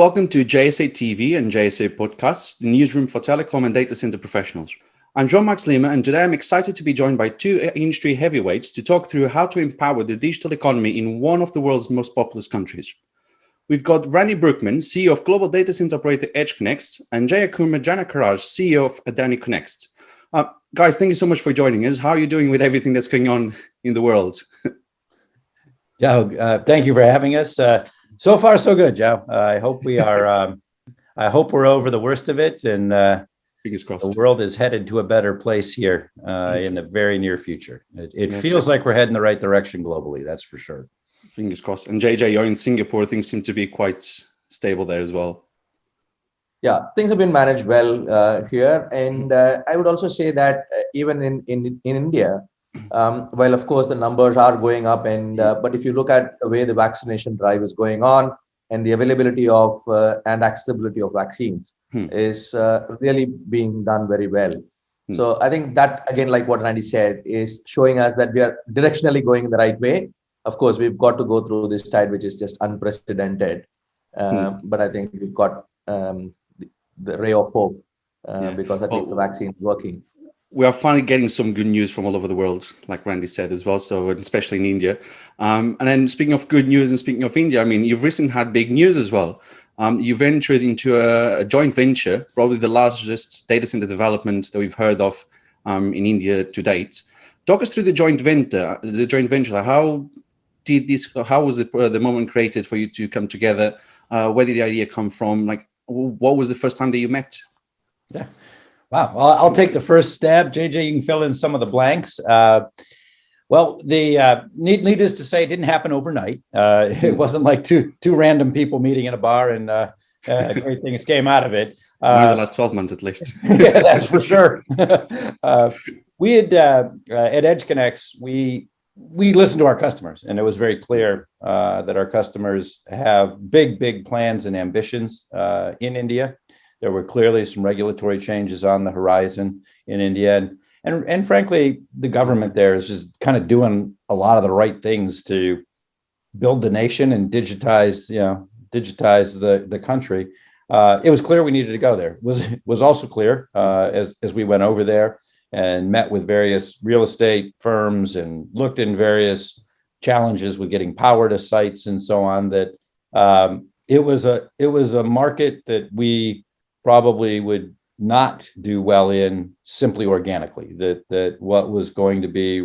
Welcome to JSA TV and JSA Podcasts, the newsroom for telecom and data center professionals. I'm Jean-Max Lima, and today I'm excited to be joined by two industry heavyweights to talk through how to empower the digital economy in one of the world's most populous countries. We've got Randy Brouckman, CEO of global data center operator EdgeConneX, and Jayakumar Janakaraj, CEO of AdaniConneX. Uh, guys, thank you so much for joining us. How are you doing with everything that's going on in the world? yeah, uh, thank you for having us. Uh, so far, so good, Joe. Uh, I hope we are. Um, I hope we're over the worst of it, and uh, fingers crossed. The world is headed to a better place here uh, in the very near future. It, it yes. feels like we're heading the right direction globally. That's for sure. Fingers crossed. And JJ, you're in Singapore. Things seem to be quite stable there as well. Yeah, things have been managed well uh, here, and uh, I would also say that uh, even in in in India, um, well, of course, the numbers are going up, and uh, but if you look at the way the vaccination drive is going on and the availability of uh, and accessibility of vaccines hmm. is uh, really being done very well. Hmm. So I think that again, like what Randy said, is showing us that we are directionally going in the right way. Of course, we've got to go through this tide, which is just unprecedented. Uh, hmm. But I think we've got um, the, the, ray of hope uh, yeah. because I think well, the vaccine is working we are finally getting some good news from all over the world, like Randy said as well. So especially in India. Um, and then speaking of good news and speaking of India, I mean, you've recently had big news as well. Um, you ventured into a, a, joint venture, probably the largest data center development that we've heard of um, in India to date. Talk us through the joint venture. The joint venture. How did this? How was the, uh, the moment created for you to come together? Uh, where did the idea come from? Like, what was the first time that you met? Yeah. Wow. Well, I'll take the first stab. JJ, you can fill in some of the blanks. Uh, well, the uh, need, needless to say, it didn't happen overnight. Uh, it wasn't like two two random people meeting in a bar and uh, uh great things came out of it. Uh, the last 12 months, at least. yeah, that's for sure. uh, we had uh, at EdgeConneX, we we listened to our customers, and it was very clear uh, that our customers have big, big plans and ambitions uh, in India. There were clearly some regulatory changes on the horizon in India. And, and, and frankly, the government there is just kind of doing a lot of the right things to build the nation and digitize, you know, digitize the, the country. Uh, it was clear we needed to go there. It was was also clear uh, as as we went over there and met with various real estate firms and looked in various challenges with getting power to sites and so on. That um, it was a it was a market that we probably would not do well in simply organically, that that what was going to be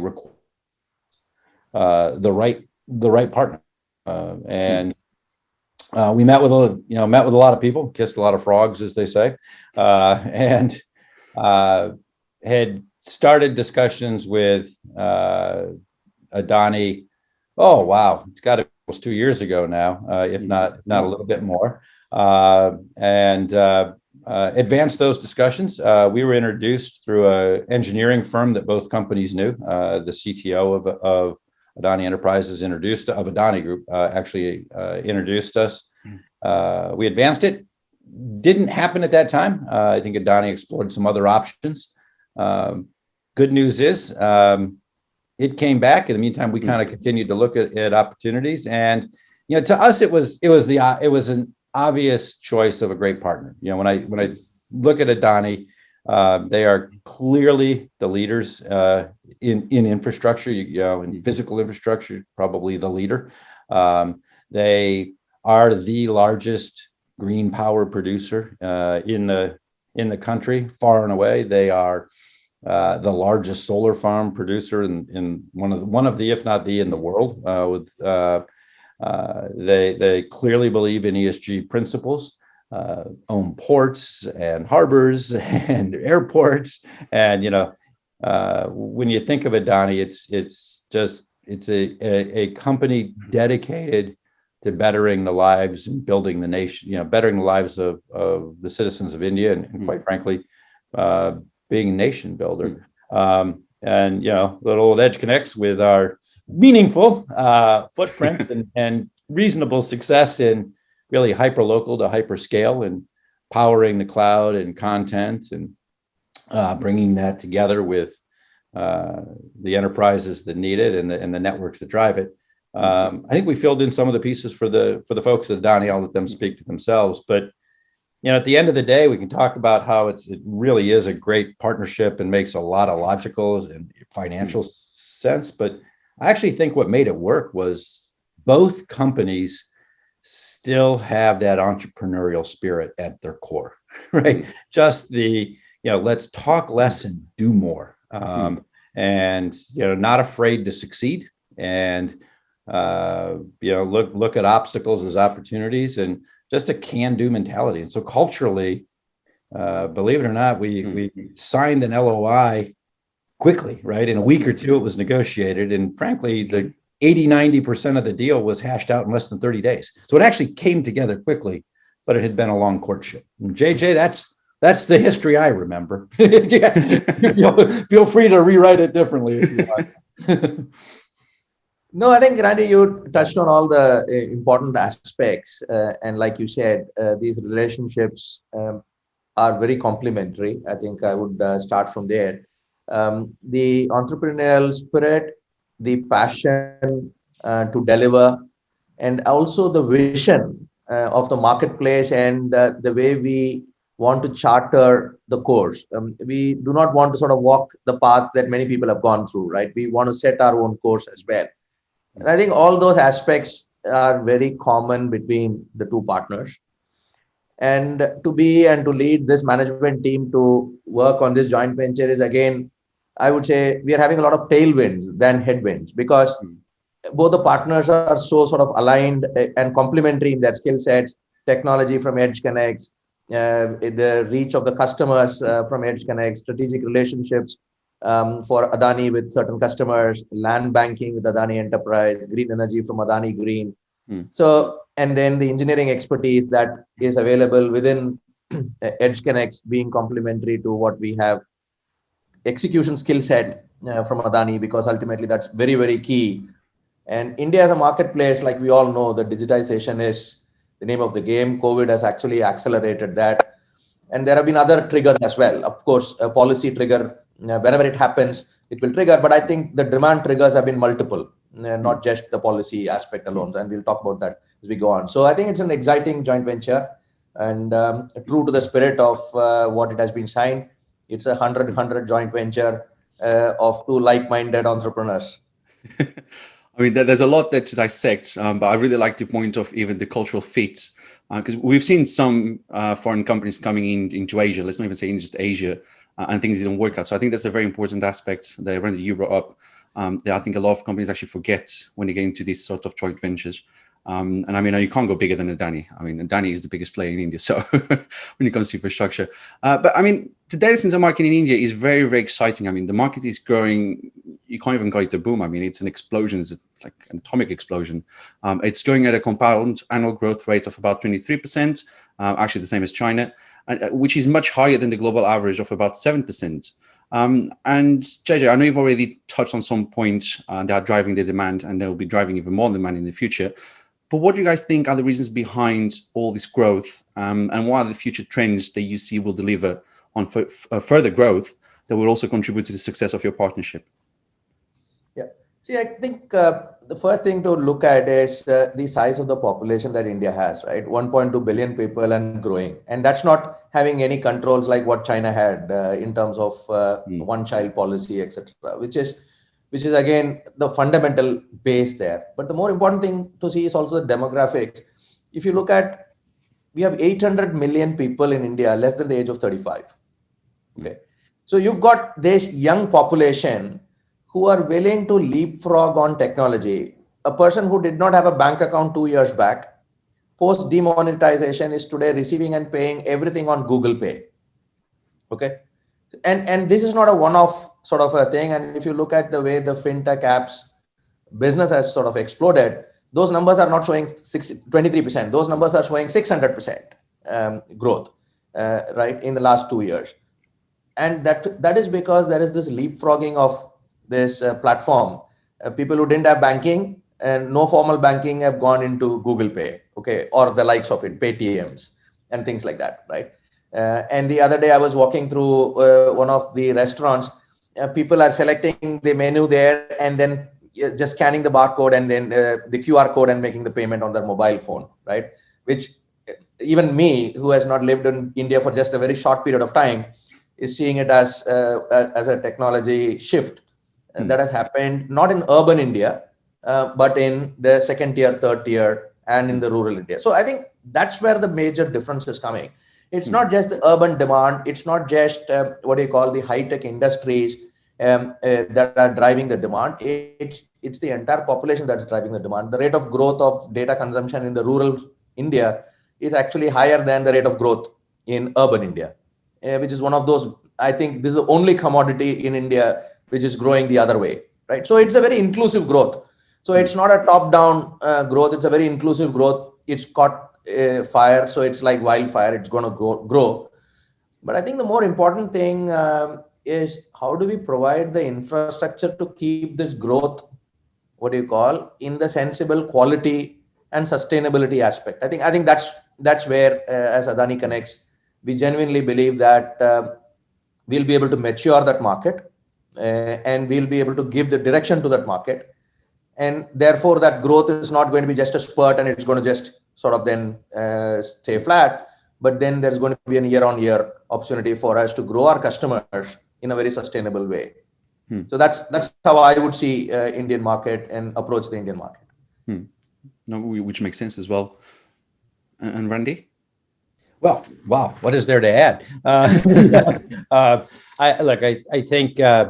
uh, the right the right partner. Uh, and uh, we met with a you know met with a lot of people, kissed a lot of frogs, as they say, uh, and uh, had started discussions with uh, Adani. Oh wow, it's got to be almost two years ago now, if not not a little bit more. and uh, advance those discussions. Uh, we were introduced through an engineering firm that both companies knew. Uh, the CTO of, of Adani Enterprises introduced of Adani Group uh, actually uh, introduced us. Uh, we advanced it. Didn't happen at that time. I think Adani explored some other options. Um, good news is um, it came back. In the meantime, we kind of continued to look at, at opportunities, and you know, to us, it was it was the it was an obvious choice of a great partner. You know, when I when I look at Adani, uh, they are clearly the leaders uh, in in infrastructure. You, you, know, in physical infrastructure, probably the leader. Um, they are the largest green power producer uh, in the in the country, far and away. They are uh, the largest solar farm producer in, in one of the, one of the, if not the, in the world, uh, with uh, they, they clearly believe in ESG principles, uh, own ports and harbors and airports. And, you know, uh, when you think of Adani, it's, it's just, it's a, a, a, company dedicated to bettering the lives and building the nation, you know, bettering the lives of, of the citizens of India and, and quite frankly, uh, being a nation builder. Um, and, you know, little connects with our meaningful uh, footprint and, and reasonable success in really hyper local to hyper scale and powering the cloud and content and uh, bringing that together with uh, the enterprises that need it and the, and the networks that drive it. Um, I think we filled in some of the pieces for the for the folks at Adani. I'll let them speak to themselves. But you know, at the end of the day, we can talk about how it's it really is a great partnership and makes a lot of logical and financial sense. But I actually think what made it work was both companies still have that entrepreneurial spirit at their core, right? Just the you know, let's talk less and do more, um, and you know, not afraid to succeed and uh, you know, look look at obstacles as opportunities and just a can-do mentality. And so culturally, uh, believe it or not, we mm. we signed an LOI quickly, right? In a week or two, it was negotiated, and frankly, the 80, 90% of the deal was hashed out in less than 30 days. So it actually came together quickly, but it had been a long courtship. And JJ, that's that's the history I remember. feel free to rewrite it differently if you. No, I think Randy, you touched on all the uh, important aspects, uh, and like you said, uh, these relationships um, are very complementary. I think I would uh, start from there. Um, the entrepreneurial spirit, the passion uh, to deliver, and also the vision uh, of the marketplace and the way we want to charter the course. Um, we do not want to sort of walk the path that many people have gone through, right? We want to set our own course as well and I think all those aspects are very common between the two partners. And to be and to lead this management team to work on this joint venture is again, I would say we are having a lot of tailwinds than headwinds because both the partners are so sort of aligned and complementary in their skill sets, technology from EdgeConneX, uh, the reach of the customers uh, from EdgeConneX, strategic relationships um, for Adani with certain customers, land banking with Adani Enterprise, green energy from Adani Green. Hmm. So, and then the engineering expertise that is available within EdgeConneX being complementary to what we have, execution skill set uh, from Adani, because ultimately that's very, very key. And India as a marketplace, like we all know, the digitization is the name of the game. COVID has actually accelerated that. And there have been other triggers as well. Of course, a policy trigger whenever it happens, it will trigger. But I think the demand triggers have been multiple, uh, not just the policy aspect alone. And we'll talk about that as we go on. So I think it's an exciting joint venture and um, true to the spirit of uh, what it has been signed. It's a 100-100 joint venture uh, of two like-minded entrepreneurs. I mean, there's a lot there to dissect, um, but I really like the point of even the cultural fit, because uh, we've seen some uh, foreign companies coming in into Asia. Let's not even say in just Asia, uh, and things didn't work out. So I think that's a very important aspect that you brought up. Um, that I think a lot of companies actually forget when they get into these sort of joint ventures. Um, and I mean, you can't go bigger than Adani. I mean, Adani is the biggest player in India. So when it comes to infrastructure, uh, but I mean, the data center market in India is very, very exciting. I mean, the market is growing. You can't even call it a boom. I mean, it's an explosion. It's like an atomic explosion. Um, it's going at a compound annual growth rate of about 23%, uh, actually the same as China. Uh, which is much higher than the global average of about 7%. Um, and JJ, I know you've already touched on some points uh, that are driving the demand and they'll be driving even more demand in the future. But what do you guys think are the reasons behind all this growth um, and what are the future trends that you see will deliver on uh, further growth that will also contribute to the success of your partnership? Yeah, see, I think uh, the first thing to look at is uh, the size of the population that India has, right? 1.2 billion people and growing. And that's not having any controls like what China had uh, in terms of uh, mm. one child policy, etc., which is which is again the fundamental base there. But the more important thing to see is also the demographics. If you look at, we have 800 million people in India less than the age of 35. Okay. So you've got this young population who are willing to leapfrog on technology. A person who did not have a bank account two years back, post demonetization is today receiving and paying everything on Google Pay. Okay. And, and this is not a one-off sort of a thing. And if you look at the way the fintech apps business has sort of exploded, those numbers are not showing 60, 23%. Those numbers are showing 600% um, growth, uh, right, in the last two years. And that that is because there is this leapfrogging of this uh, platform, uh, people who didn't have banking and no formal banking have gone into Google Pay, okay, or the likes of it, Paytms and things like that, right? Uh, and the other day I was walking through uh, one of the restaurants, uh, people are selecting the menu there and then just scanning the barcode and then uh, the QR code and making the payment on their mobile phone, right? Which even me, who has not lived in India for just a very short period of time, is seeing it as uh, as a technology shift Hmm. that has happened not in urban India, uh, but in the second tier, third tier, and in the rural India. So I think that's where the major difference is coming. It's not just the urban demand. It's not just uh, what you call the high tech industries um, uh, that are driving the demand. It's it's the entire population that's driving the demand. The rate of growth of data consumption in the rural India is actually higher than the rate of growth in urban India, uh, which is one of those. I think this is the only commodity in India which is growing the other way, right? So it's a very inclusive growth. So it's not a top-down uh, growth. It's a very inclusive growth. It's caught uh, fire, so it's like wildfire. It's going to grow, grow. But I think the more important thing um, is how do we provide the infrastructure to keep this growth, what do you call, in the sensible quality and sustainability aspect. I think I think that's that's where, uh, as AdaniConneX, we genuinely believe that uh, we'll be able to mature that market uh, and we'll be able to give the direction to that market and therefore that growth is not going to be just a spurt and it's going to just sort of then uh, stay flat but then there's going to be a year on year opportunity for us to grow our customers in a very sustainable way Hmm. so that's that's how i would see uh, indian market and approach the indian market No, which makes sense as well. And, and Randy? Well, wow, what is there to add? Uh, uh, I, look, I, I think, uh,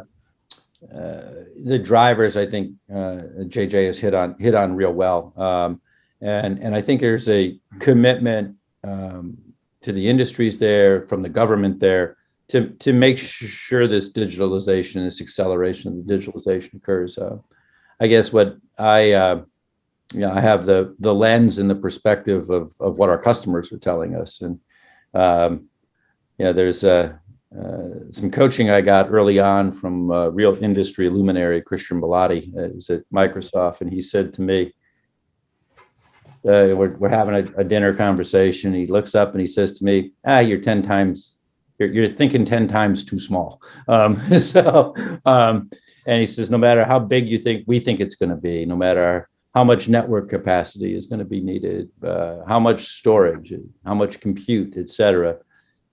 uh, the drivers, I think, uh, JJ has hit on, hit on real well. Um, and, and I think there's a commitment, um, to the industries there, from the government there, to, to make sure this digitalization, this acceleration of the digitalization occurs. Uh, I guess what I, uh, you know, I have the the lens and the perspective of of what our customers are telling us, and um, there's uh, uh, some coaching I got early on from uh, real industry luminary Christian Belady. Uh, was at Microsoft, and he said to me, uh, we're, we're having a, a dinner conversation. He looks up and he says to me, ah, you're 10 times, you're, you're thinking 10 times too small. Um, so, um, and he says, no matter how big you think, we think it's going to be, no matter how much network capacity is going to be needed, uh, how much storage, how much compute, et cetera,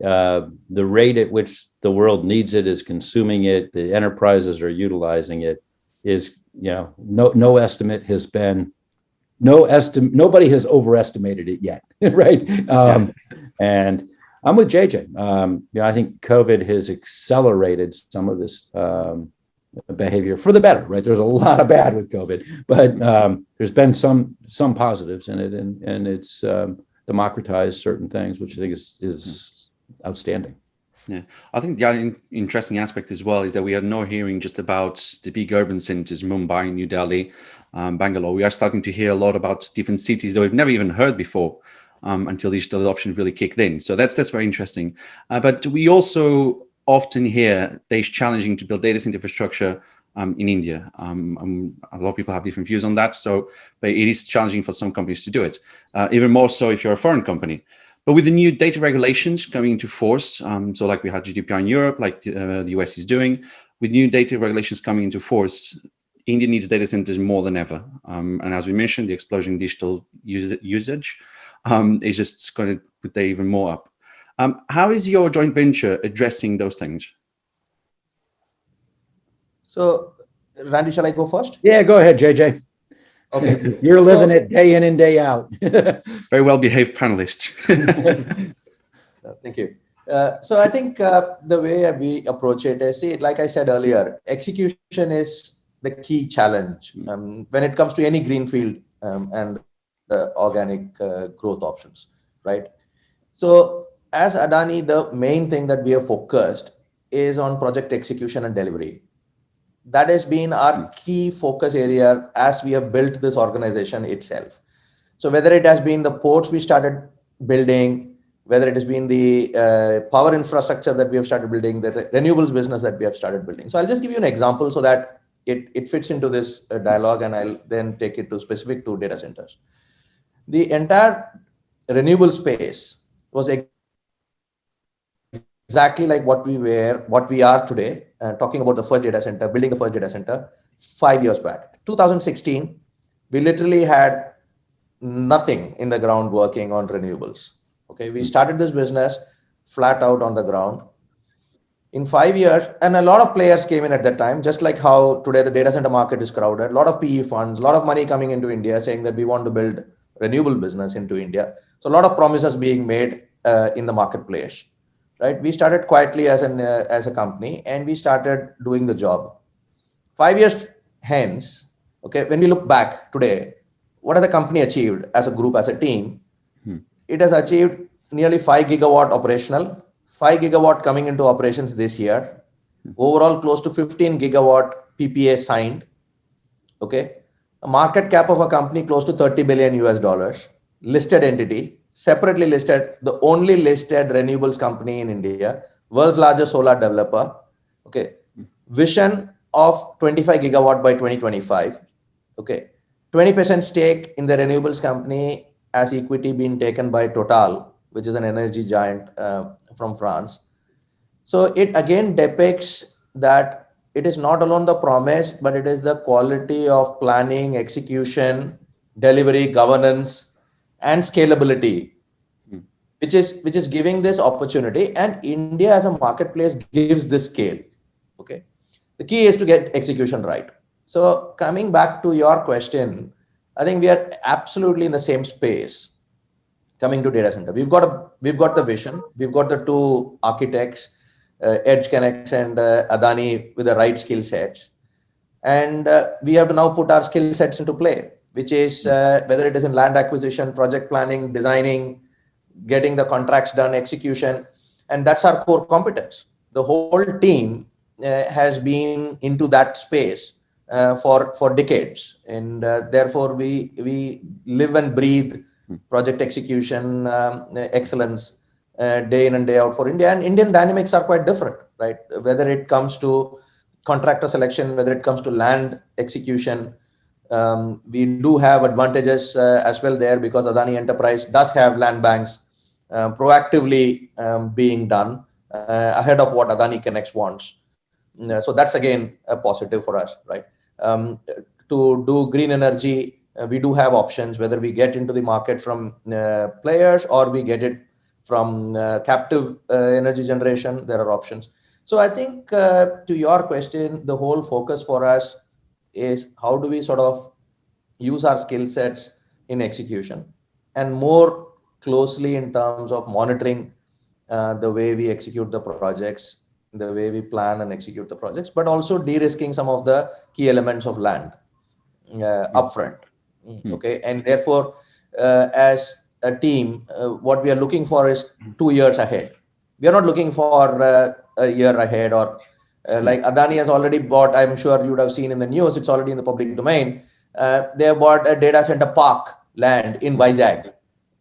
uh, the rate at which the world needs it is consuming it, the enterprises are utilizing it is, you know, no, no estimate has been no estimate, nobody has overestimated it yet, right? Um, and I'm with JJ. Um, you know, I think COVID has accelerated some of this um, behavior for the better, right? There's a lot of bad with COVID, but um, there's been some some positives in it, and and it's um, democratized certain things, which I think is is outstanding. Yeah, I think the interesting aspect as well is that we are not hearing just about the big urban centers, Mumbai, New Delhi, um, Bangalore. We are starting to hear a lot about different cities that we've never even heard before um, until digital adoption really kicked in. So that's that's very interesting. Uh, but we also often hear that it's challenging to build data center infrastructure um, in India. Um, um, a lot of people have different views on that. So, but it is challenging for some companies to do it, uh, even more so if you're a foreign company. But with the new data regulations coming into force, um, so like we had GDPR in Europe, like uh, the US is doing, with new data regulations coming into force, India needs data centers more than ever. Um, and as we mentioned, the explosion in digital use usage um, is just going to put that even more up. Um, how is your joint venture addressing those things? so randy shall i go first Yeah, go ahead, JJ. okay You're living it day in and day out. Very well behaved panelist. Thank you. Uh, so I think uh, the way we approach it is, see, it like I said earlier, execution is the key challenge um, when it comes to any greenfield um, and the organic uh, growth options, right? So as Adani, the main thing that we are focused is on project execution and delivery. That has been our key focus area as we have built this organization itself. So whether it has been the ports we started building, whether it has been the uh, power infrastructure that we have started building, the re- renewables business that we have started building. So I'll just give you an example so that it, it fits into this uh, dialogue and I'll then take it to specific to data centers. The entire renewable space was exactly like what we were, what we are today, uh, talking about the first data center, building the first data center five years back, 2016, we literally had nothing in the ground working on renewables. Okay, we started this business flat out on the ground. In five years, and a lot of players came in at that time, just like how today the data center market is crowded, a lot of PE funds, a lot of money coming into India saying that we want to build renewable business into India. So a lot of promises being made uh, in the marketplace, right? We started quietly as an uh, as a company and we started doing the job. Five years hence, okay, when we look back today, what has the company achieved as a group, as a team? Hmm. It has achieved nearly five gigawatt operational, five gigawatt coming into operations this year. Overall, close to 15 gigawatt PPA signed. Okay, a market cap of a company close to 30 billion US dollars, listed entity, separately listed, the only listed renewables company in India, world's largest solar developer. Okay, vision of 25 gigawatt by 2025. Okay, 20% stake in the renewables company as equity being taken by Total, which is an energy giant uh, from France. So it again depicts that it is not alone the promise, but it is the quality of planning, execution, delivery, governance, and scalability, hmm. which is which is giving this opportunity. And India as a marketplace gives this scale. Okay, the key is to get execution right. So coming back to your question, I think we are absolutely in the same space. Coming to data center, we've got a we've got the vision, we've got the two architects uh, EdgeConneX and uh, Adani with the right skill sets. And uh, we have to now put our skill sets into play, which is whether it is in land acquisition, project planning, designing, getting the contracts done, execution, and that's our core competence. The whole team uh, has been into that space uh, for for decades, and uh, therefore we we live and breathe. Project execution um, excellence uh, day in and day out for India. And Indian dynamics are quite different, right? Whether it comes to contractor selection, whether it comes to land execution, um, we do have advantages uh, as well there because Adani Enterprise does have land banks uh, proactively um, being done uh, ahead of what AdaniConneX wants. Uh, so that's again a positive for us, right? Um, to do green energy, we do have options whether we get into the market from players or we get it from uh, captive uh, energy generation, there are options. So I think uh, to your question, the whole focus for us is how do we sort of use our skill sets in execution and more closely in terms of monitoring uh, the way we execute the projects, the way we plan and execute the projects, but also de-risking some of the key elements of land uh, upfront. Mm -hmm. Okay, and therefore, uh, as a team, uh, what we are looking for is two years ahead. We are not looking for uh, a year ahead or uh, like Adani has already bought, I'm sure you would have seen in the news, it's already in the public domain. Uh, they have bought a data center park land in Vizag.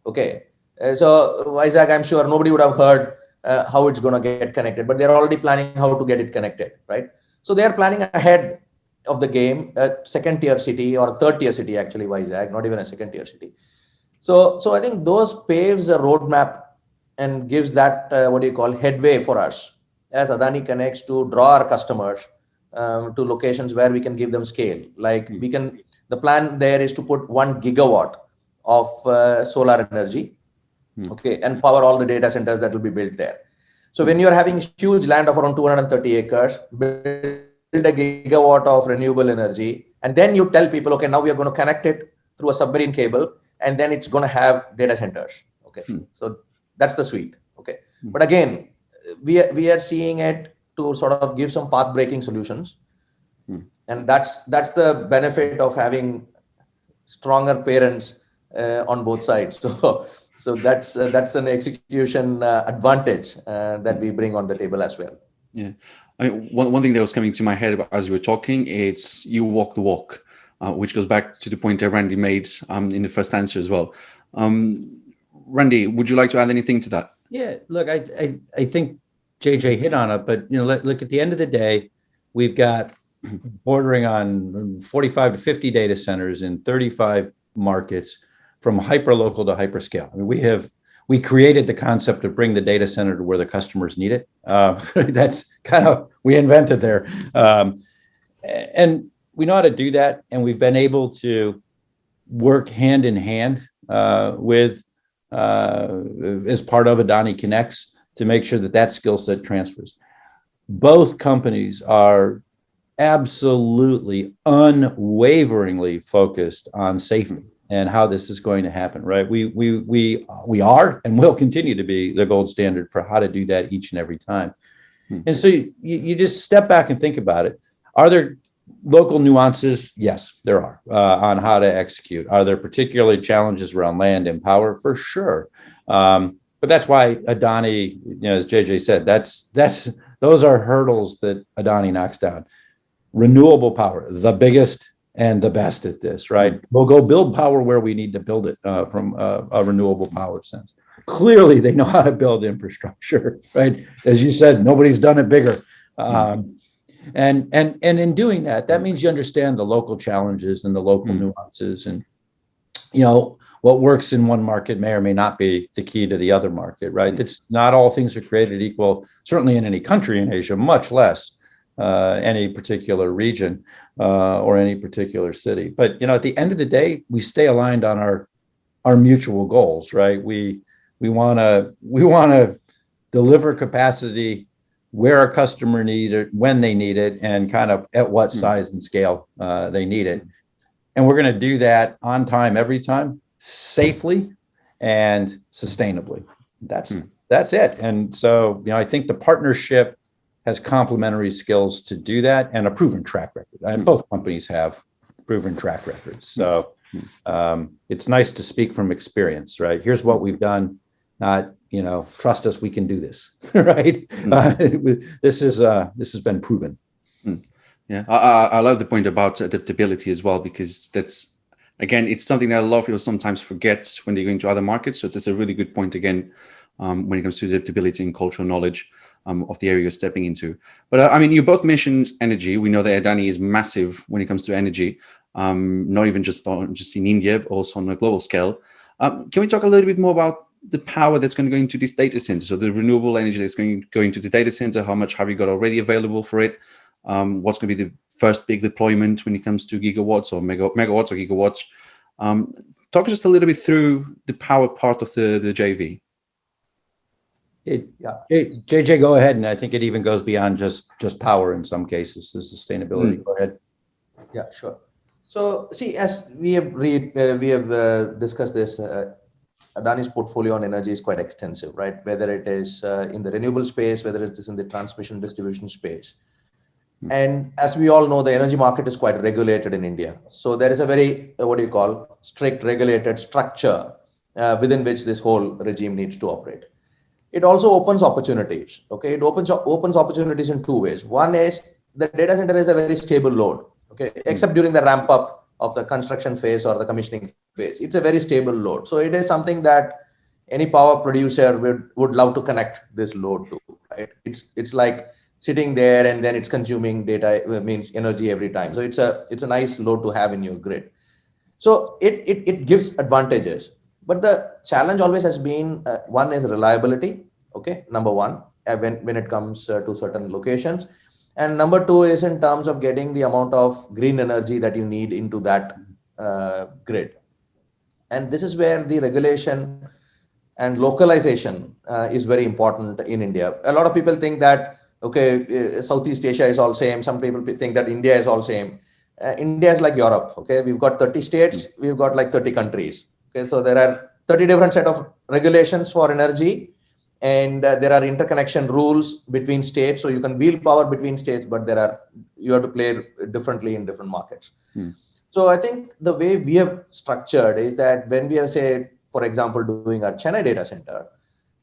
Okay. Uh, so Vizag, I'm sure nobody would have heard uh, how it's going to get connected, but they're already planning how to get it connected, right? So they are planning ahead of the game, a second tier city or third tier city, actually, Vizag, not even a second tier city. So, so I think those paves a roadmap and gives that uh, what do you call headway for us as AdaniConneX to draw our customers um, to locations where we can give them scale. Like we can, the plan there is to put one gigawatt of uh, solar energy, hmm. okay, and power all the data centers that will be built there. So when you're having huge land of around 230 acres, build a gigawatt of renewable energy, and then you tell people, okay, now we are going to connect it through a submarine cable and then it's going to have data centers okay hmm. so that's the suite okay hmm. but again we are, we are seeing it to sort of give some path breaking solutions hmm. and that's that's the benefit of having stronger parents uh, on both sides so so that's uh, that's an execution uh, advantage uh, that we bring on the table as well yeah I mean, one, one thing that was coming to my head as you were talking it's you walk the walk uh, which goes back to the point that Randy made um, in the first answer as well. Um, Randy, would you like to add anything to that? Yeah, look, I, I, I think JJ hit on it, but you know, look, look at the end of the day, we've got bordering on 45 to 50 data centers in 35 markets from hyper local to hyperscale. I mean, we have we created the concept of bring the data center to where the customers need it. Uh, that's kind of we invented there, um, and we know how to do that, and we've been able to work hand in hand uh, with uh, as part of AdaniConneX to make sure that that skill set transfers. Both companies are absolutely unwaveringly focused on safety and how this is going to happen, right? We we we we are and will continue to be the gold standard for how to do that each and every time. Hmm. And so you, you just step back and think about it. Are there local nuances? Yes, there are uh, on how to execute. Are there particularly challenges around land and power? For sure. Um, but that's why Adani, you know, as JJ said, that's that's those are hurdles that Adani knocks down. Renewable power, the biggest and the best at this, right? We'll go build power where we need to build it uh, from a, a renewable power sense. Clearly, they know how to build infrastructure, right? As you said, nobody's done it bigger. Um, and and and in doing that that means you understand the local challenges and the local mm. nuances and you know what works in one market may or may not be the key to the other market right it's not all things are created equal certainly in any country in asia much less uh, any particular region uh, or any particular city but you know at the end of the day we stay aligned on our our mutual goals right we we want to we want to deliver capacity where a customer needs it, when they need it, and kind of at what hmm. size and scale uh, they need it. And we're going to do that on time every time, safely and sustainably. That's hmm. that's it. And so, you know, I think the partnership has complementary skills to do that and a proven track record. And hmm. both companies have proven track records. So um, it's nice to speak from experience, right? Here's what we've done, not you know, trust us, we can do this, right? Mm. Uh, this is uh, this has been proven. Mm. Yeah, I, I love the point about adaptability as well because that's again, it's something that a lot of people sometimes forget when they go into other markets. So it's a really good point again um, when it comes to adaptability and cultural knowledge um, of the area you're stepping into. But uh, I mean, you both mentioned energy. We know that Adani is massive when it comes to energy, um, not even just on, just in India, but also on a global scale. Um, can we talk a little bit more about the power that's going to go into this data center. So the renewable energy that's going to go into the data center, how much have you got already available for it? Um, what's going to be the first big deployment when it comes to gigawatts or mega, megawatts or gigawatts? Um, talk just a little bit through the power part of the, the JV. It, yeah. JJ, go ahead. And I think it even goes beyond just, just power in some cases, the sustainability. Mm. Go ahead. Yeah, sure. So see, as we have read, uh, we have uh, discussed this uh, Adani's portfolio on energy is quite extensive, right? Whether it is uh, in the renewable space, whether it is in the transmission distribution space. Hmm. And as we all know, the energy market is quite regulated in India. So there is a very, uh, what do you call, strict regulated structure uh, within which this whole regime needs to operate. It also opens opportunities, okay? It opens, opens opportunities in two ways. One is the data center is a very stable load, okay? Hmm. Except during the ramp up of the construction phase or the commissioning phase. It's a very stable load. So it is something that any power producer would, would love to connect this load to, right? It's, it's like sitting there and then it's consuming data uh, means energy every time. So it's a, it's a nice load to have in your grid. So it, it, it gives advantages. But the challenge always has been, uh, one is reliability, okay, number one, uh, when, when it comes uh, to certain locations. And number two is in terms of getting the amount of green energy that you need into that uh, grid. And this is where the regulation and localization uh, is very important in India. A lot of people think that, okay, uh, Southeast Asia is all same. Some people think that India is all same. India is like Europe, okay? We've got 30 states, we've got like 30 countries. Okay, so there are 30 different set of regulations for energy and uh, there are interconnection rules between states. So you can wheel power between states but there are you have to play differently in different markets. Hmm. so i think the way we have structured is that when we are say for example doing our chennai data center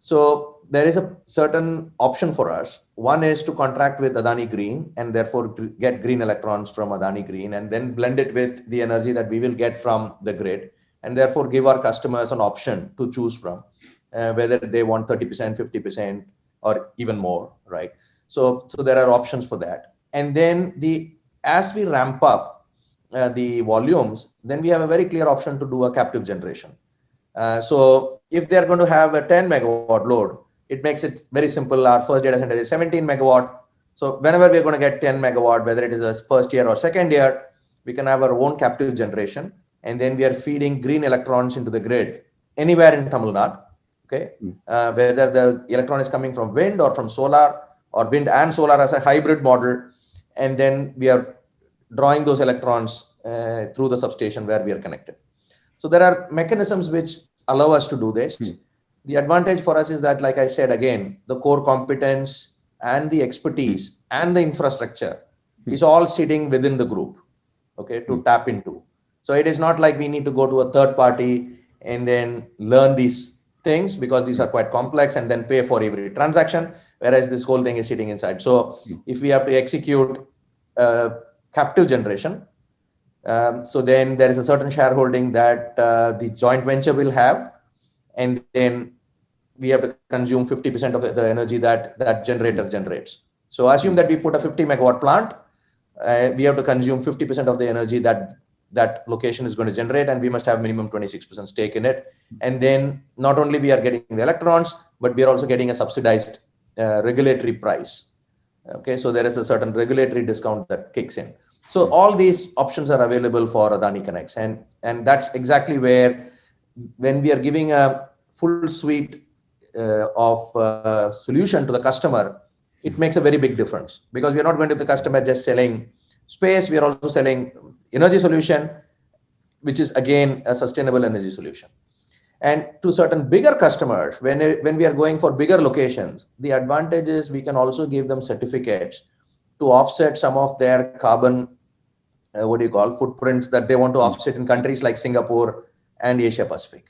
so there is a certain option for us. One is to contract with adani green and therefore get green electrons from adani green and then blend it with the energy that we will get from the grid and therefore give our customers an option to choose from uh, whether they want 30%, 50%, or even more, right? So, so there are options for that. And then the as we ramp up uh, the volumes, then we have a very clear option to do a captive generation. Uh, so if they're going to have a 10 megawatt load, it makes it very simple. Our first data center is 17 megawatt. So whenever we're going to get 10 megawatt, whether it is a first year or second year, we can have our own captive generation, and then we are feeding green electrons into the grid anywhere in Tamil Nadu. Okay, Mm. uh, whether the electron is coming from wind or from solar, or wind and solar as a hybrid model, and then we are drawing those electrons uh, through the substation where we are connected. So there are mechanisms which allow us to do this. Hmm. The advantage for us is that, like I said again, the core competence and the expertise and the infrastructure Hmm. is all sitting within the group, okay, to Hmm. tap into. So it is not like we need to go to a third party and then learn these things because these are quite complex and then pay for every transaction, whereas this whole thing is sitting inside. So if we have to execute uh, captive generation, um, so then there is a certain shareholding that uh, the joint venture will have, and then we have to consume 50% of the energy that that generator generates. So assume that we put a 50 megawatt plant, uh, we have to consume 50% of the energy that that location is going to generate, and we must have minimum 26% stake in it. And then not only we are getting the electrons, but we are also getting a subsidized uh, regulatory price. Okay, so there is a certain regulatory discount that kicks in. So all these options are available for AdaniConneX, and and that's exactly where when we are giving a full suite uh, of uh, solution to the customer, it makes a very big difference because we are not going to the customer just selling space. We are also selling energy solution, which is again a sustainable energy solution. And to certain bigger customers, when, when we are going for bigger locations, the advantage is we can also give them certificates to offset some of their carbon, uh, what do you call, footprints that they want to offset in countries like Singapore and Asia Pacific.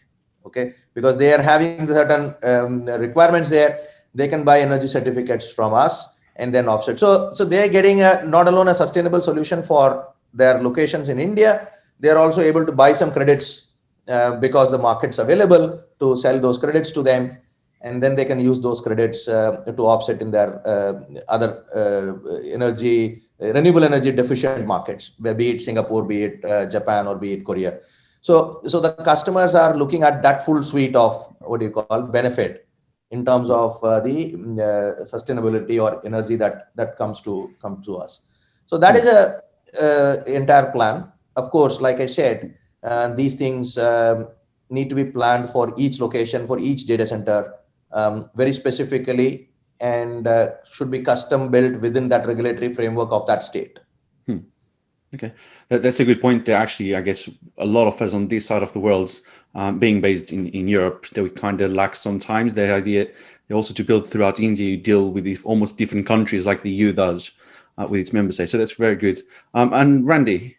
Okay, because they are having certain um, requirements there, they can buy energy certificates from us and then offset. So, so they're getting a, not alone a sustainable solution for their locations in India, they are also able to buy some credits uh, because the market's available to sell those credits to them and then they can use those credits uh, to offset in their uh, other uh, energy renewable energy deficient markets be it singapore be it uh, japan or be it korea. So so the customers are looking at that full suite of what do you call benefit in terms of uh, the uh, sustainability or energy that that comes to come to us. So that is a entire plan. Of course like i said uh, these things um, need to be planned for each location for each data center um, very specifically and uh, should be custom built within that regulatory framework of that state. Okay, that, that's a good point. Actually, I guess a lot of us on this side of the world, um, being based in, in Europe, that we kind of lack sometimes the idea also to build throughout India, you deal with almost different countries like the EU does uh, with its member states. So that's very good. Um, and Randy,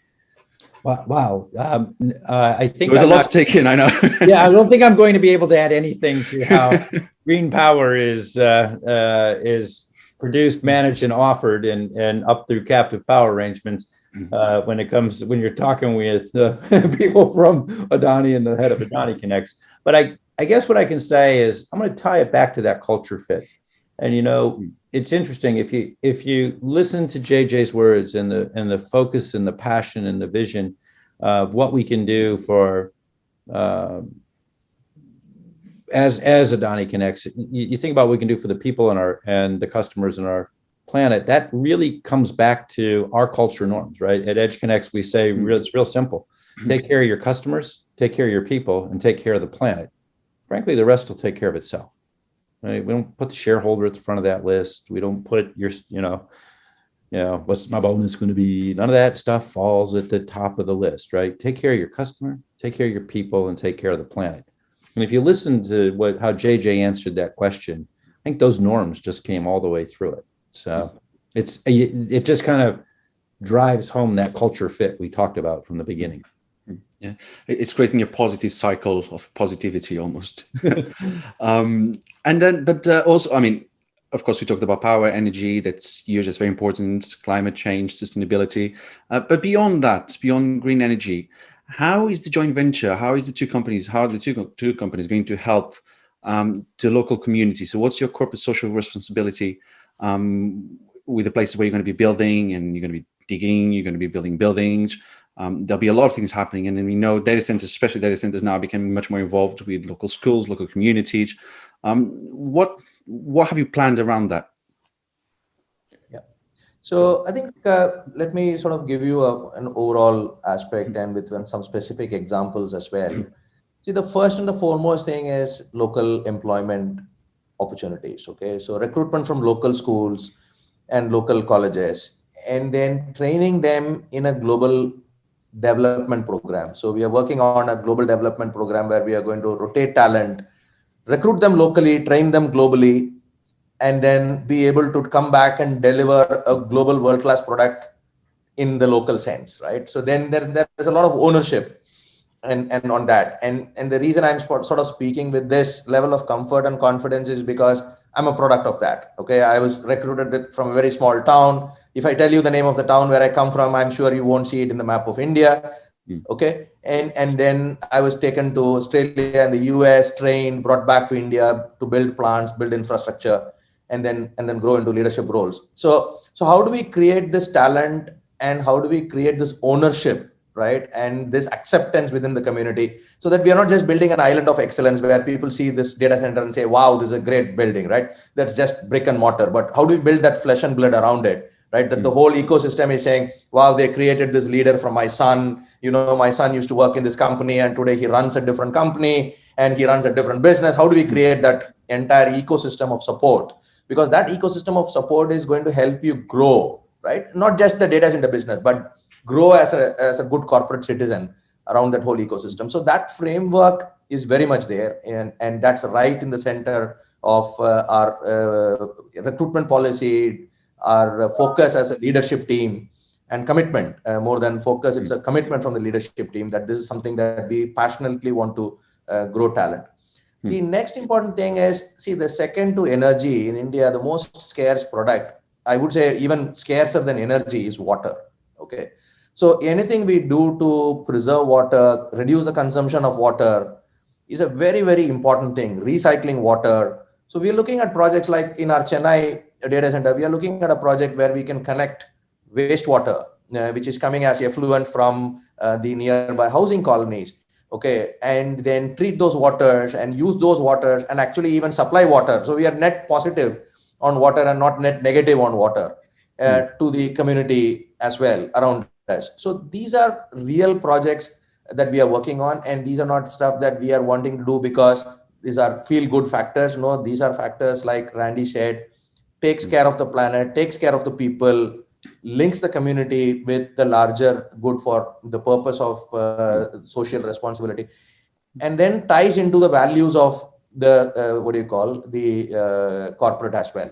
Wow. wow. Um, uh, I think there was a lot not- to take in, I know. yeah, I don't think I'm going to be able to add anything to how green power is uh, uh, is produced, managed, and offered, and and up through captive power arrangements. Mhm. Uh, when it comes when you're talking with the people from Adani and the head of AdaniConneX, but I I guess what I can say is I'm going to tie it back to that culture fit, and you know it's interesting if you if you listen to JJ's words and the and the focus and the passion and the vision of what we can do for um, as as AdaniConneX, you, you think about what we can do for the people and our and the customers in our planet. That really comes back to our culture norms, right? At EdgeConneX, we say real, it's real simple: take care of your customers, take care of your people, and take care of the planet. Frankly, the rest will take care of itself. Right? We don't put the shareholder at the front of that list. We don't put your, you know, you know, what's my bonus going to be? None of that stuff falls at the top of the list, right? Take care of your customer, take care of your people, and take care of the planet. And if you listen to what how JJ answered that question, I think those norms just came all the way through it. So it's it just kind of drives home that culture fit we talked about from the beginning. Yeah, it's creating a positive cycle of positivity almost. um, and then, but uh, also, I mean, of course, we talked about power, energy, that's huge, that's very important, climate change, sustainability. Uh, but beyond that, beyond green energy, how is the joint venture, how is the two companies, how are the two, two companies going to help um, the local community? So what's your corporate social responsibility um, with the places where you're going to be building and you're going to be digging, you're going to be building buildings, um, there'll be a lot of things happening. And then we know data centers, especially data centers now becoming much more involved with local schools, local communities. Um, what, what have you planned around that? Yeah, so I think uh, let me sort of give you a, an overall aspect and with some specific examples as well. See, the first and the foremost thing is local employment opportunities. Okay, so recruitment from local schools and local colleges, and then training them in a global development program. So we are working on a global development program where we are going to rotate talent, recruit them locally, train them globally, and then be able to come back and deliver a global world-class product in the local sense, right? So then there, there's a lot of ownership and, and on that. And, and the reason I'm sort of speaking with this level of comfort and confidence is because I'm a product of that. Okay. I was recruited from a very small town. If I tell you the name of the town where I come from, I'm sure you won't see it in the map of India. Mm. Okay. And, and then I was taken to Australia and the US, trained, brought back to India to build plants, build infrastructure, and then, and then grow into leadership roles. So, so how do we create this talent and how do we create this ownership right and this acceptance within the community so that we are not just building an island of excellence where people see this data center and say wow this is a great building right that's just brick and mortar but how do we build that flesh and blood around it right? That the whole ecosystem is saying wow they created this leader from my son. You know my son used to work in this company and today he runs a different company and he runs a different business. How do we create that entire ecosystem of support? Because that ecosystem of support is going to help you grow right? Not just the data center business but grow as a, as a good corporate citizen around that whole ecosystem. So that framework is very much there and, and that's right in the center of uh, our uh, recruitment policy, our focus as a leadership team and commitment uh, more than focus. It's a commitment from the leadership team that this is something that we passionately want to uh, grow talent. Hmm. The next important thing is, see, the second to energy in India, the most scarce product, I would say even scarcer than energy is water. Okay. So anything we do to preserve water, reduce the consumption of water is a very, very important thing. Recycling water. So we're looking at projects like in our Chennai data center, we are looking at a project where we can connect wastewater, uh, which is coming as effluent from uh, the nearby housing colonies. Okay, and then treat those waters and use those waters and actually even supply water. So we are net positive on water and not net negative on water uh, mm. to the community as well around us. so these are real projects that we are working on, and these are not stuff that we are wanting to do because these are feel good factors. No, these are factors like Randy said, takes care of the planet, takes care of the people, links the community with the larger good for the purpose of uh, social responsibility, and then ties into the values of the uh, what do you call the uh, corporate as well.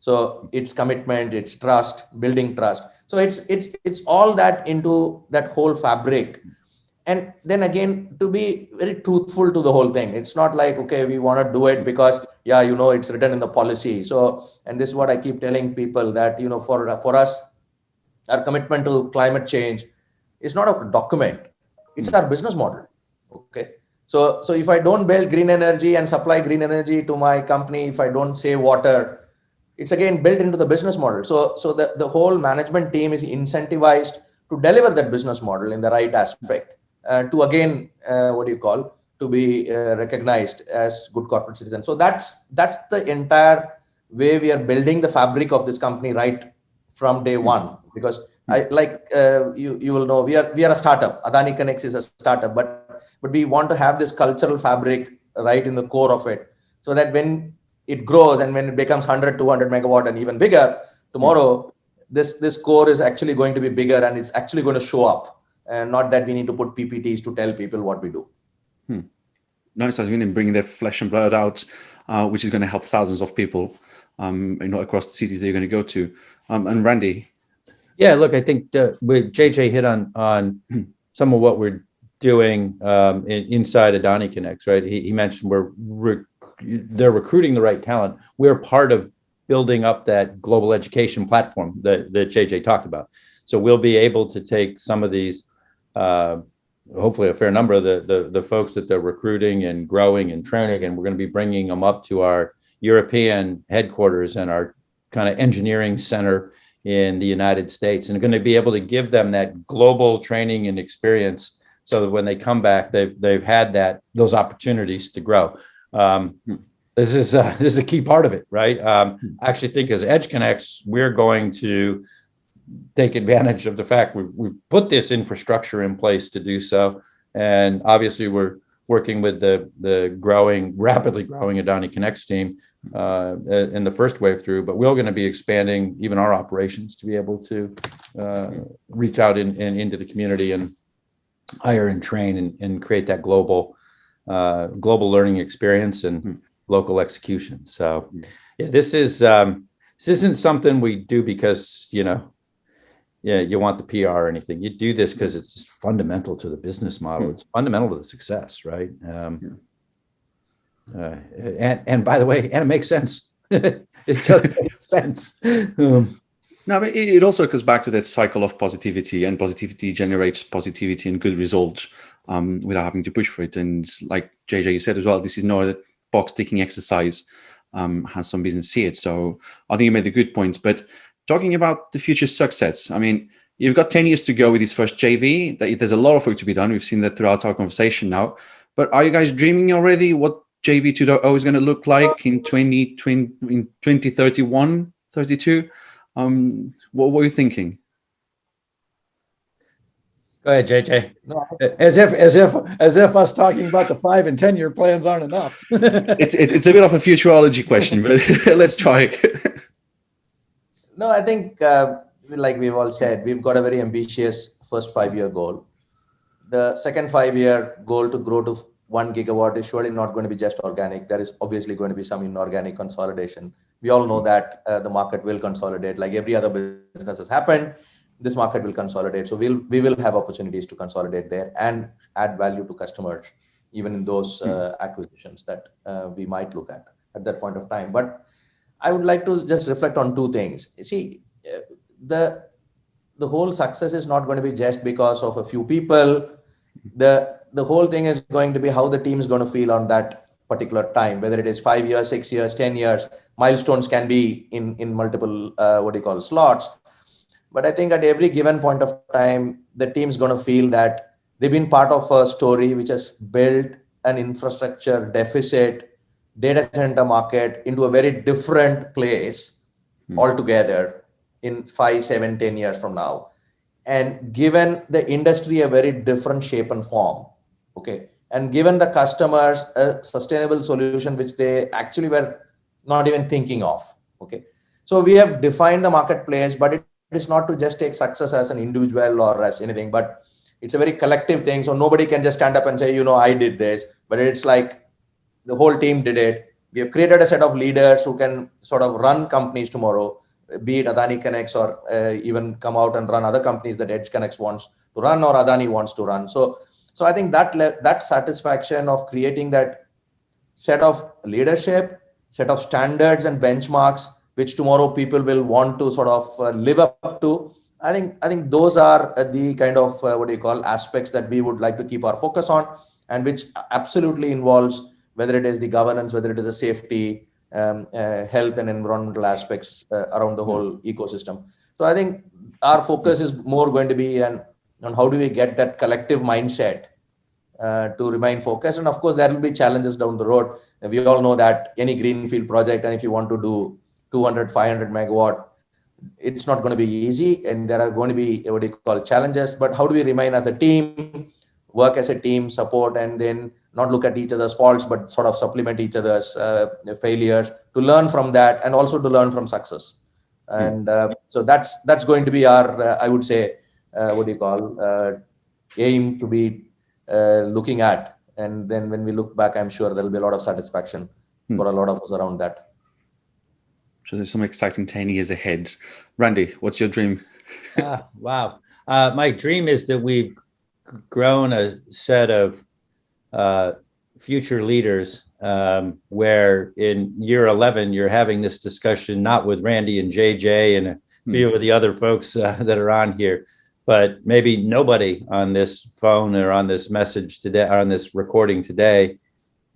So it's commitment, it's trust, building trust so it's it's it's all that into that whole fabric and then again to be very truthful to the whole thing it's not like okay we want to do it because yeah you know it's written in the policy. So and this is what i keep telling people that you know for for us our commitment to climate change is not a document. It's our business model. Okay? So so if i don't build green energy and supply green energy to my company if i don't save water it's again built into the business model. So, so the, the whole management team is incentivized to deliver that business model in the right aspect uh, to again, uh, what do you call, to be uh, recognized as good corporate citizens. So that's, that's the entire way we are building the fabric of this company right from day one, because I like uh, you, you will know we are, we are a startup. AdaniConneX is a startup, but, but we want to have this cultural fabric right in the core of it. So that when it grows and when it becomes 100 200 megawatt and even bigger tomorrow this this core is actually going to be bigger and it's actually going to show up. And not that we need to put ppts to tell people what we do hmm. nice i mean bringing their flesh and blood out uh, which is going to help thousands of people um you know across the cities that you're going to go to um and randy yeah look i think uh, jj hit on on some of what we're doing um, in, inside AdaniConneX, right? He, he mentioned we're they're recruiting the right talent. We're part of building up that global education platform that, that JJ talked about. So we'll be able to take some of these, uh, hopefully a fair number of the, the, the folks that they're recruiting and growing and training, and we're going to be bringing them up to our European headquarters and our kind of engineering center in the United States, and going to be able to give them that global training and experience so that when they come back, they've they've had that those opportunities to grow. Um, this is uh, this is a key part of it, right? Um, I actually think as EdgeConneX, we're going to take advantage of the fact we we put this infrastructure in place to do so. And obviously, we're working with the the growing, rapidly growing AdaniConneX team uh, in the first wave through, but we're going to be expanding even our operations to be able to uh, reach out in, in, into the community and hire and train and, and create that global uh, global learning experience and Hmm. local execution. So Hmm. yeah, this is um, this isn't something we do because you know yeah you want the PR or anything. You do this because it's just fundamental to the business model. It's fundamental to the success, right? Um, Yeah. uh, and and by the way, and it makes sense. it just makes sense. Um, No, but it it also goes back to that cycle of positivity, and positivity generates positivity and good results um, without having to push for it. And like JJ, you said as well, this is not a box ticking exercise. Um, has some business see it. So I think you made a good point. But talking about the future success, I mean, you've got 10 years to go with this first JV. That there's a lot of work to be done. We've seen that throughout our conversation now. But are you guys dreaming already what JV 2.0 is going to look like in 2020, in 2031, 32? Um, what were you thinking? Go ahead, JJ. No, As if, as if, as if us talking about the five and 10 year plans aren't enough. It's it's, it's a bit of a futurology question, but let's try. No, I think, uh, like we've all said, we've got a very ambitious first five-year goal. The second five-year goal to grow to one gigawatt is surely not going to be just organic. There is obviously going to be some inorganic consolidation. We all know that uh, the market will consolidate, like every other business has happened. This market will consolidate, so we'll we will have opportunities to consolidate there and add value to customers, even in those uh, acquisitions that uh, we might look at at that point of time. But I would like to just reflect on two things. You See, uh, the the whole success is not going to be just because of a few people. The the whole thing is going to be how the team is going to feel on that particular time, whether it is five years, six years, ten years. Milestones can be in in multiple uh, what do you call slots. But I think at every given point of time, the team's going to feel that they've been part of a story which has built an infrastructure deficit data center market into a very different place Hmm. altogether in five, seven, ten years from now. And given the industry a very different shape and form, okay, and given the customers a sustainable solution which they actually were not even thinking of, okay. So we have defined the marketplace, but it is not to just take success as an individual or as anything, but it's a very collective thing. So nobody can just stand up and say, you know, I did this, but it's like the whole team did it. We have created a set of leaders who can sort of run companies tomorrow, be it AdaniConneX or uh, even come out and run other companies that EdgeConneX wants to run or Adani wants to run. So, so I think that that satisfaction of creating that set of leadership, set of standards and benchmarks, which tomorrow people will want to sort of uh, live up to. I think I think those are uh, the kind of uh, what do you call aspects that we would like to keep our focus on, and which absolutely involves whether it is the governance, whether it is the safety, um, uh, health and environmental aspects uh, around the whole ecosystem. So I think our focus is more going to be on, on how do we get that collective mindset uh, to remain focused. And of course, there will be challenges down the road. We all know that any greenfield project, and if you want to do 200, 500 megawatt, it's not going to be easy. And there are going to be what do you call challenges. But how do we remain as a team, work as a team, support, and then not look at each other's faults, but sort of supplement each other's uh, failures to learn from that and also to learn from success. And uh, so that's that's going to be our, uh, I would say, uh, what do you call, uh, aim to be uh, looking at. And then when we look back, I'm sure there'll be a lot of satisfaction Hmm. for a lot of us around that. So there's some exciting 10 years ahead. Randy, what's your dream? Ah, wow. Uh, my dream is that we've grown a set of uh, future leaders um, where in year 11, you're having this discussion, not with Randy and JJ and a few of the other folks uh, that are on here, but maybe nobody on this phone or on this message today, or on this recording today,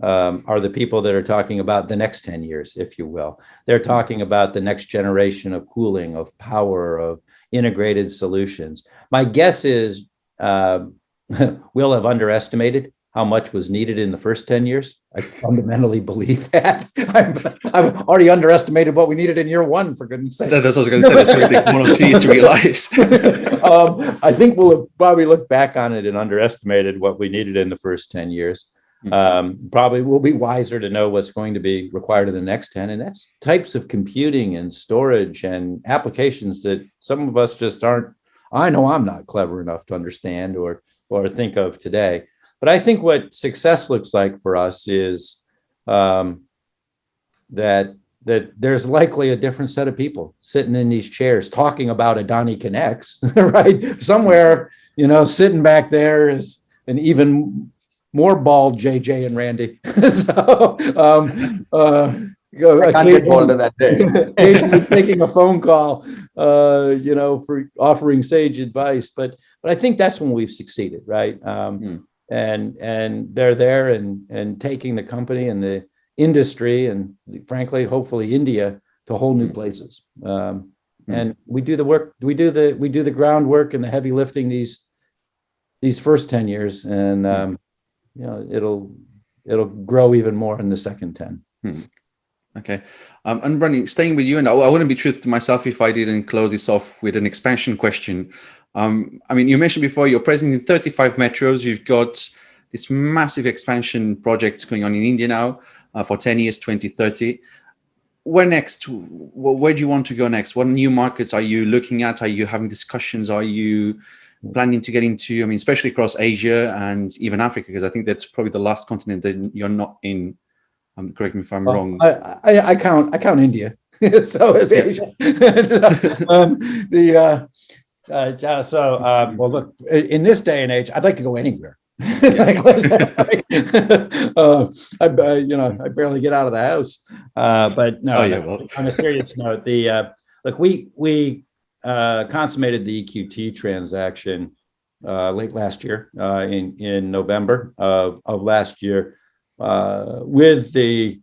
um, are the people that are talking about the next 10 years, if you will. They're talking about the next generation of cooling, of power, of integrated solutions. My guess is uh, we'll have underestimated how much was needed in the first 10 years. I fundamentally believe that. I've, I've already underestimated what we needed in year one, for goodness sake. That's what I was going to say. That's probably take one or two to realize. um, I think we'll have probably look back on it and underestimated what we needed in the first 10 years. Mhm. Um, probably we'll be wiser to know what's going to be required in the next 10. And that's types of computing and storage and applications that some of us just aren't, I know I'm not clever enough to understand or, or think of today. But I think what success looks like for us is um, that that there's likely a different set of people sitting in these chairs talking about AdaniConneX, right? Somewhere, you know, sitting back there is an even more bald JJ and Randy. so, um, uh, I can't get bolder that day. taking a phone call, uh, you know, for offering sage advice. But but I think that's when we've succeeded, right? Um, Hmm. And and they're there and and taking the company and the industry and frankly, hopefully India to whole new Hmm. places. Um, Hmm. and we do the work. We do the we do the groundwork and the heavy lifting these these first ten years, and Hmm. um, you know it'll it'll grow even more in the second ten. Okay. Um, and Randy, staying with you, and I, I wouldn't be truth to myself if I didn't close this off with an expansion question. Um, I mean, you mentioned before you're present in 35 metros. You've got this massive expansion project going on in India now uh, for 10 years, 2030. Where next? Where do you want to go next? What new markets are you looking at? Are you having discussions? Are you planning to get into? I mean, especially across Asia and even Africa, because I think that's probably the last continent that you're not in. Um, correct me if I'm Well, wrong. I, I, I count, I count India. so is Asia. um, the, uh, uh, yeah, so, uh, well, look, in this day and age, I'd like to go anywhere. Uh, I, uh, you know, I barely get out of the house. Uh, but no, Oh, yeah, well. on a serious note, the, uh, look, we, we, uh, consummated the EQT transaction, uh, late last year, uh, in, in November of, of last year, uh, with the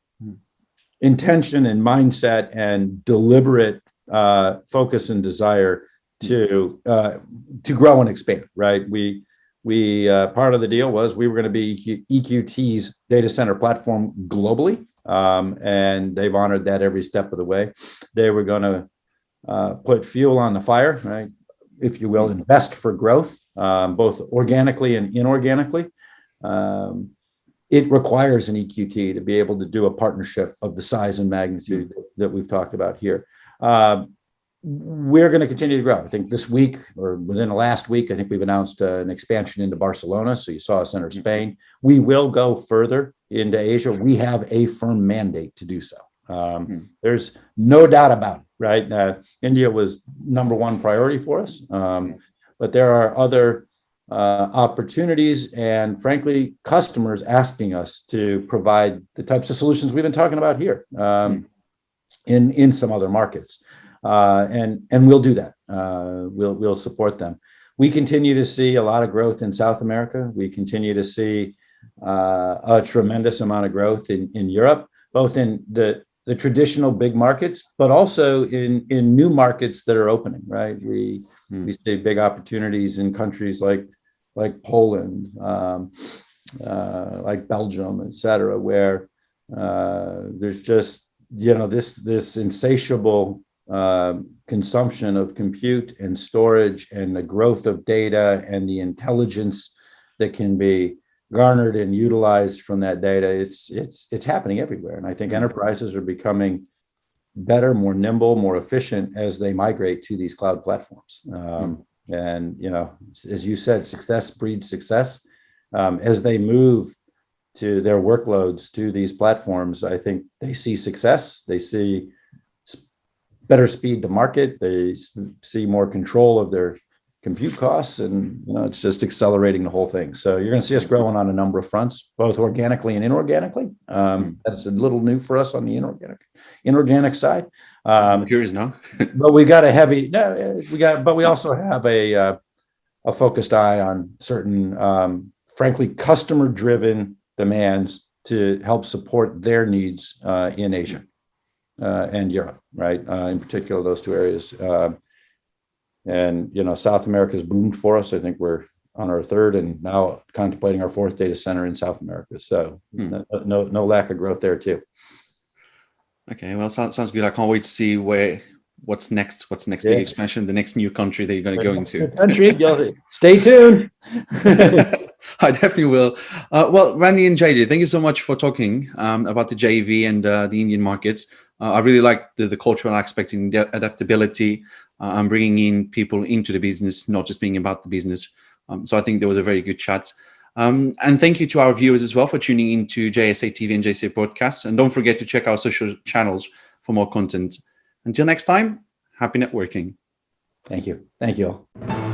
intention and mindset and deliberate, uh, focus and desire to, uh, to grow and expand, right? We, we, uh, part of the deal was we were going to be EQ, EQT's data center platform globally. Um, and they've honored that every step of the way. They were going to, uh, put fuel on the fire, right? If you will, invest for growth, um, both organically and inorganically. Um, it requires an EQT to be able to do a partnership of the size and magnitude that we've talked about here. Um, we're going to continue to grow. I think this week or within the last week, I think we've announced uh, an expansion into Barcelona. So you saw us enter Spain. We will go further into Asia. We have a firm mandate to do so. Um, Hmm. There's no doubt about it, right? Uh, India was number one priority for us. Um, but there are other uh, opportunities and frankly, customers asking us to provide the types of solutions we've been talking about here um, in, in some other markets. Uh, and, and we'll do that. Uh, we'll, we'll support them. We continue to see a lot of growth in South America. We continue to see uh, a tremendous amount of growth in, in Europe, both in the, the traditional big markets, but also in, in new markets that are opening, right? We, Hmm. we see big opportunities in countries like, like Poland, um, uh, like Belgium, et cetera, where uh, there's just, you know, this, this insatiable um, consumption of compute and storage and the growth of data and the intelligence that can be garnered and utilized from that data. It's, it's, it's happening everywhere. And I think Mhm. enterprises are becoming better, more nimble, more efficient as they migrate to these cloud platforms. Um, and, you know, as you said, success breeds success. Um, as they move to their workloads to these platforms, I think they see success. They see better speed to market. They see more control of their compute costs and you know it's just accelerating the whole thing so you're going to see us growing on a number of fronts both organically and inorganically um, that's a little new for us on the inorganic inorganic side um, I'm curious now. but we got a heavy no we got but we also have a uh, a focused eye on certain um, frankly customer driven demands to help support their needs uh, in asia uh, and europe right uh, in particular those two areas uh, and you know south america's boomed for us i think we're on our third and now contemplating our fourth data center in South America. So Hmm. no, no, no lack of growth there too. Okay, well, sounds sounds good. I can't wait to see where what's next. What's next Yeah. big expansion? The next new country that you're going to go into. Country, stay tuned. I definitely will. Uh, well, Randy and JJ, thank you so much for talking um, about the JV and uh, the Indian markets. Uh, I really like the, the cultural aspect and adaptability uh, and bringing in people into the business, not just being about the business. Um, so I think there was a very good chat. Um, and thank you to our viewers as well for tuning into JSA TV and JSA podcasts. And don't forget to check our social channels for more content. Until next time, happy networking. Thank you. Thank you all.